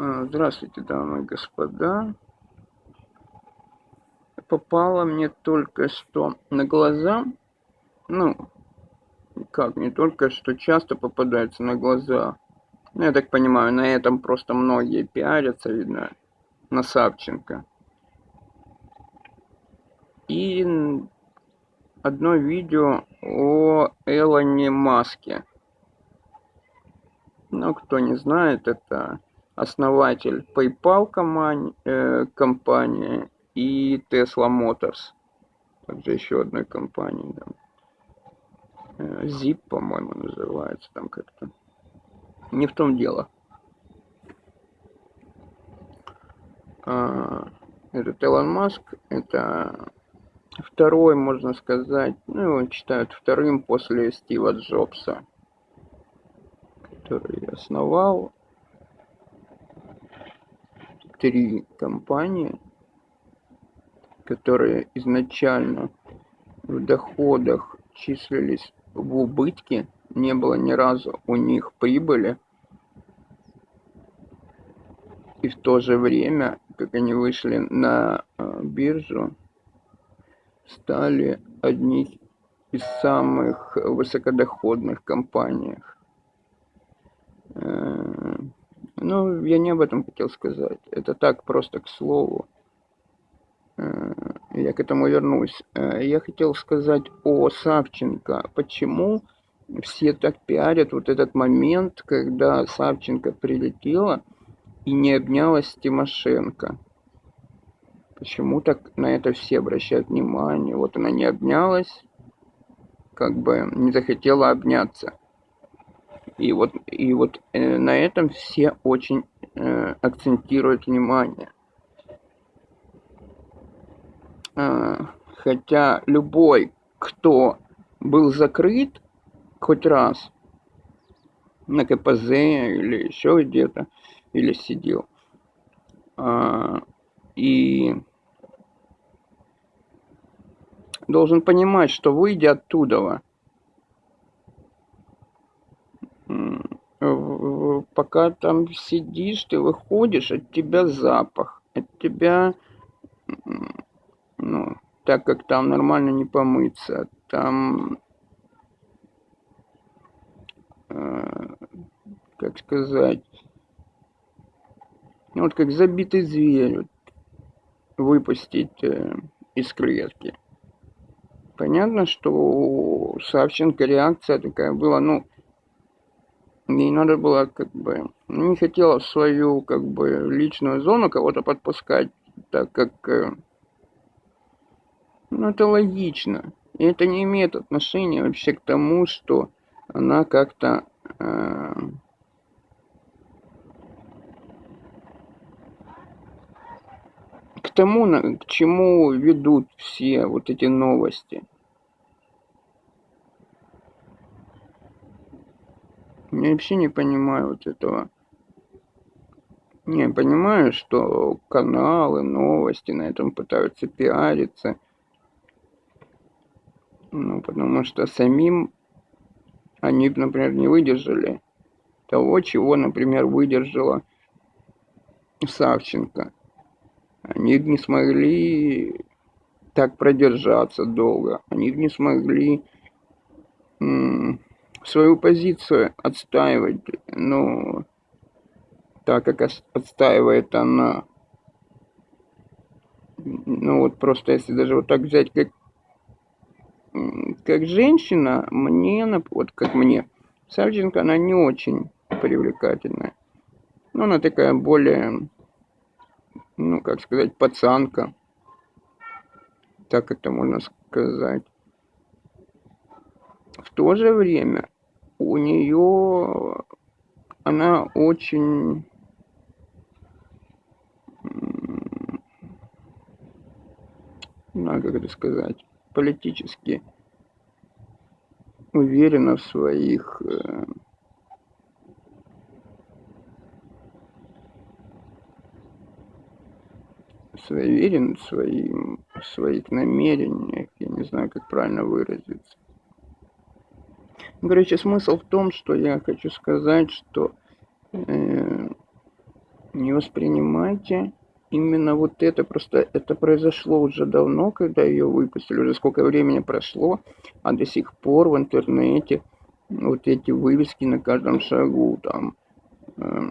А, Здравствуйте, дамы и господа. Попало мне только что на глаза, ну, как, не только что часто попадается на глаза. Ну, я так понимаю, на этом просто многие пиарятся, видно, на Савченко. И одно видео о Элоне Маске. Ну, кто не знает, это основатель PayPal э, компании и Tesla Motors. Также еще одной компании. Там. Э, Zip, по-моему, называется там как-то. Не в том дело. Этот Элон Маск, это второй, можно сказать, ну, его считают вторым после Стива Джобса, который основал три компании, которые изначально в доходах числились в убытке, не было ни разу у них прибыли. И в то же время, как они вышли на э, биржу, стали одни из самых высокодоходных компаниях. Э, ну, я не об этом хотел сказать. Это так, просто к слову. Э, я к этому вернусь. Э, я хотел сказать о Савченко. Почему все так пиарят вот этот момент, когда Савченко прилетела и не обнялась Тимошенко? Почему так на это все обращают внимание? Вот она не обнялась, как бы не захотела обняться. И вот, и вот э, на этом все очень э, акцентируют внимание. Э, хотя любой, кто был закрыт хоть раз на КПЗ или еще где-то, или сидел, э, и должен понимать, что выйдя оттуда, пока там сидишь, ты выходишь, от тебя запах, от тебя, ну, так как там нормально не помыться, там, э, как сказать, ну, вот как забитый зверь вот, выпустить э, из клетки. Понятно, что у Савченко реакция такая была, ну, Ей надо было как бы... Не хотела свою как бы личную зону кого-то подпускать, так как... Э, ну, это логично. И это не имеет отношения вообще к тому, что она как-то... Э, к тому, к чему ведут все вот эти новости. Я вообще не понимаю вот этого. Не, понимаю, что каналы, новости на этом пытаются пиариться. Ну, потому что самим они, например, не выдержали того, чего, например, выдержала Савченко. Они не смогли так продержаться долго. Они не смогли свою позицию отстаивать, ну, так как отстаивает она. Ну вот просто если даже вот так взять, как, как женщина, мне, вот как мне, Савченко, она не очень привлекательная. Но она такая более, ну, как сказать, пацанка. Так это можно сказать. В то же время у нее она очень ну, как это сказать, политически уверена в своих э, уверен в, своим, в своих намерениях, я не знаю, как правильно выразиться. Короче, смысл в том, что я хочу сказать, что э, не воспринимайте именно вот это. Просто это произошло уже давно, когда ее выпустили, уже сколько времени прошло, а до сих пор в интернете вот эти вывески на каждом шагу там. Э,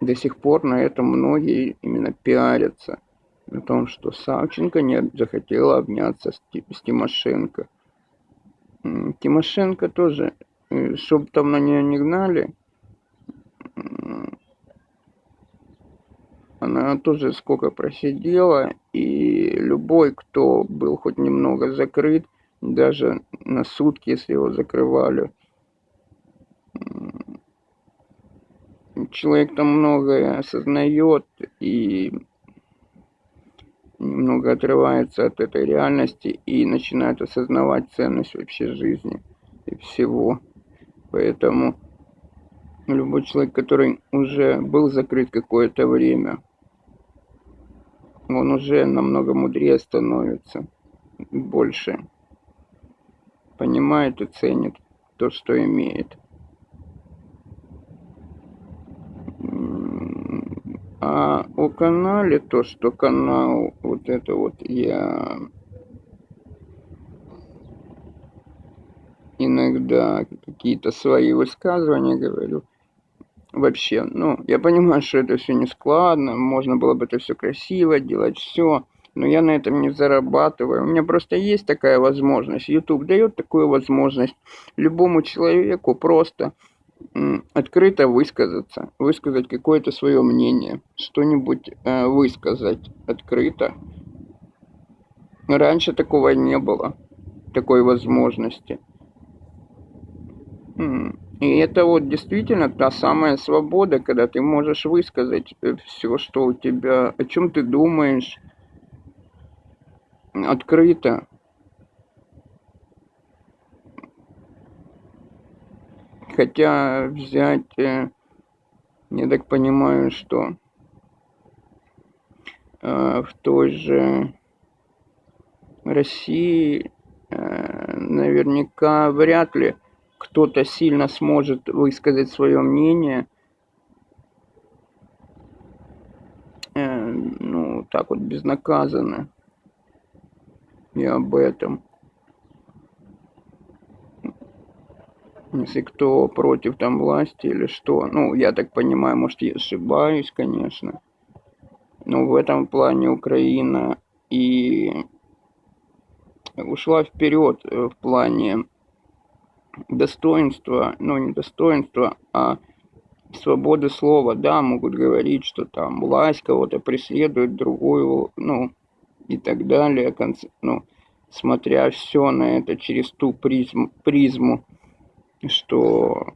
до сих пор на этом многие именно пиарятся. На том, что Савченко не захотела обняться с, с Тимошенко. Тимошенко тоже, э, чтобы там на нее не гнали, она тоже сколько просидела, и любой, кто был хоть немного закрыт, даже на сутки, если его закрывали, человек там многое осознает и немного отрывается от этой реальности и начинает осознавать ценность вообще жизни и всего. Поэтому любой человек, который уже был закрыт какое-то время, он уже намного мудрее становится, больше понимает и ценит то, что имеет. А о канале, то, что канал, вот это вот я иногда какие-то свои высказывания говорю – вообще. Ну, я понимаю, что это все не складно, можно было бы это все красиво делать, все, но я на этом не зарабатываю. У меня просто есть такая возможность. YouTube дает такую возможность любому человеку просто открыто высказаться, высказать какое-то свое мнение, что-нибудь э, высказать открыто. Раньше такого не было, такой возможности. И это вот действительно та самая свобода, когда ты можешь высказать э, все, что у тебя, о чем ты думаешь, открыто. Хотя взять, э, я так понимаю, что э, в той же России наверняка вряд ли кто-то сильно сможет высказать свое мнение, э, ну, так вот безнаказанно. И об этом. Если кто против там власти или что. Ну, я так понимаю, может, я ошибаюсь, конечно. Но в этом плане Украина и ушла вперед в плане достоинство, ну не достоинство, а свободы слова, да, могут говорить, что там власть кого-то преследует, другую, ну, и так далее, ну, смотря все на это через ту призму, призму что,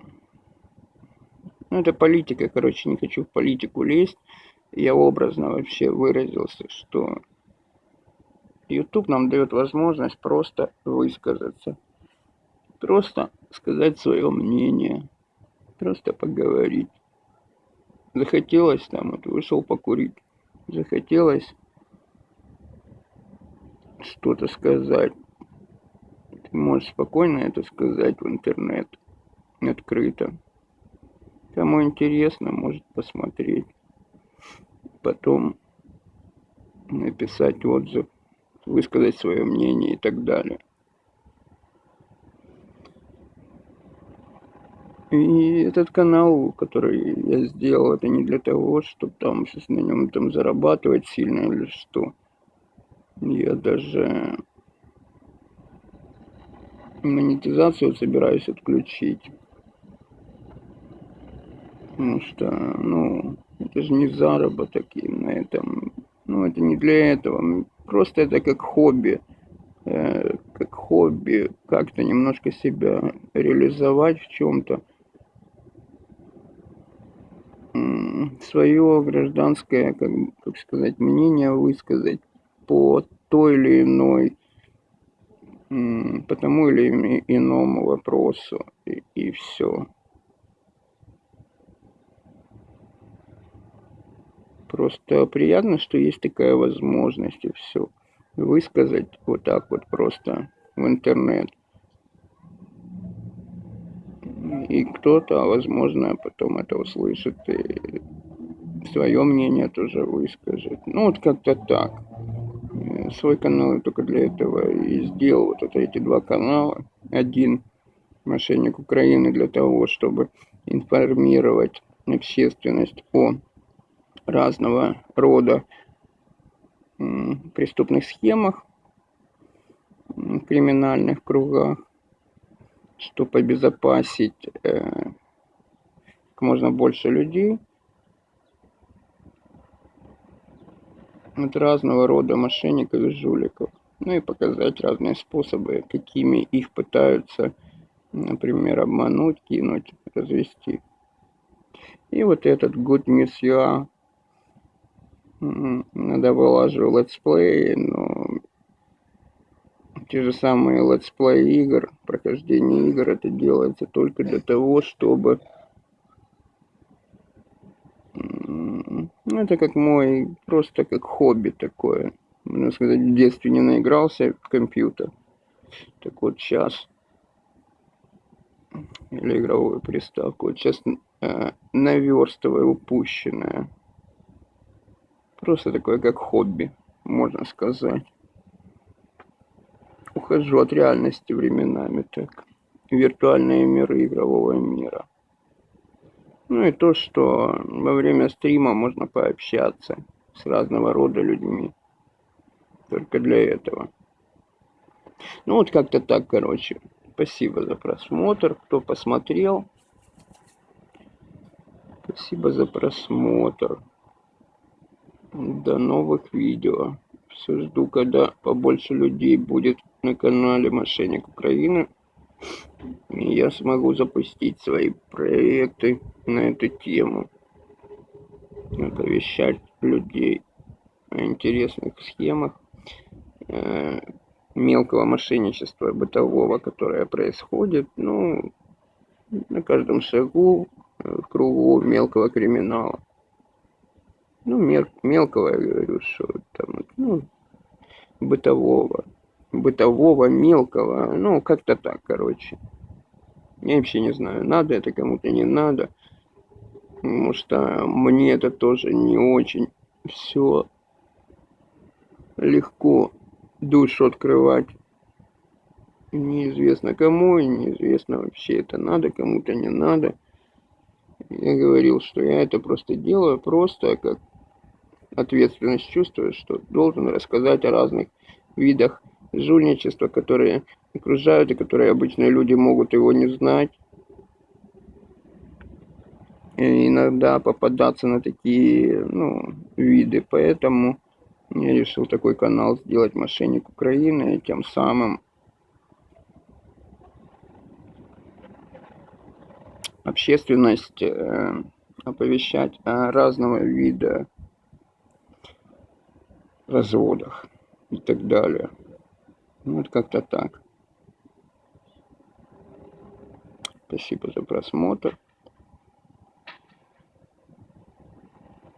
ну, это политика, короче, не хочу в политику лезть, я образно вообще выразился, что YouTube нам дает возможность просто высказаться. Просто сказать свое мнение, просто поговорить. Захотелось там, вот вышел покурить, захотелось что-то сказать. Ты можешь спокойно это сказать в интернет, открыто. Кому интересно, может посмотреть. Потом написать отзыв, высказать свое мнение и так далее. И этот канал, который я сделал, это не для того, чтобы там сейчас на нем там зарабатывать сильно или что. Я даже монетизацию собираюсь отключить. Потому что, ну, это же не заработок и на этом. Ну, это не для этого. Просто это как хобби. Э, как хобби, как-то немножко себя реализовать в чем-то свое гражданское, как, как сказать, мнение высказать по той или иной, по тому или иному вопросу, и, и все. Просто приятно, что есть такая возможность, и все. Высказать вот так вот просто в интернет. И кто-то, возможно, потом это услышит и свое мнение тоже выскажет. Ну, вот как-то так. Э, свой канал я только для этого и сделал. Вот это эти два канала. Один мошенник Украины для того, чтобы информировать общественность о разного рода преступных схемах, криминальных кругах, чтобы обезопасить э, как можно больше людей от разного рода мошенников и жуликов. Ну и показать разные способы, какими их пытаются, например, обмануть, кинуть, развести. И вот этот Good News UA надо вылаживаю летсплеи, но те же самые летсплеи игр, прохождение игр, это делается только для того, чтобы это как мой, просто как хобби такое. Можно сказать, в детстве не наигрался в компьютер. Так вот сейчас, или игровую приставку, вот сейчас э, наверстываю упущенное. Просто такое как хобби, можно сказать. Ухожу от реальности временами так. Виртуальные миры игрового мира. Ну и то, что во время стрима можно пообщаться с разного рода людьми. Только для этого. Ну вот как-то так, короче. Спасибо за просмотр, кто посмотрел. Спасибо за просмотр. До новых видео. Все жду, когда побольше людей будет на канале Мошенник Украины и я смогу запустить свои проекты на эту тему, оповещать людей о интересных схемах э, мелкого мошенничества бытового, которое происходит, ну, на каждом шагу э, в кругу мелкого криминала. Ну, мел мелкого, я говорю, что там, ну, бытового бытового, мелкого, ну, как-то так, короче. Я вообще не знаю, надо это кому-то, не надо. Потому что мне это тоже не очень все легко душу открывать. Неизвестно кому, и неизвестно вообще это надо, кому-то не надо. Я говорил, что я это просто делаю, просто как ответственность чувствую, что должен рассказать о разных видах жульничества, которые окружают и которые обычные люди могут его не знать. И иногда попадаться на такие ну, виды. Поэтому я решил такой канал сделать «Мошенник Украины» и тем самым общественность э, оповещать о разного вида разводах и так далее. Ну, вот как-то так. Спасибо за просмотр.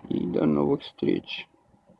И до новых встреч.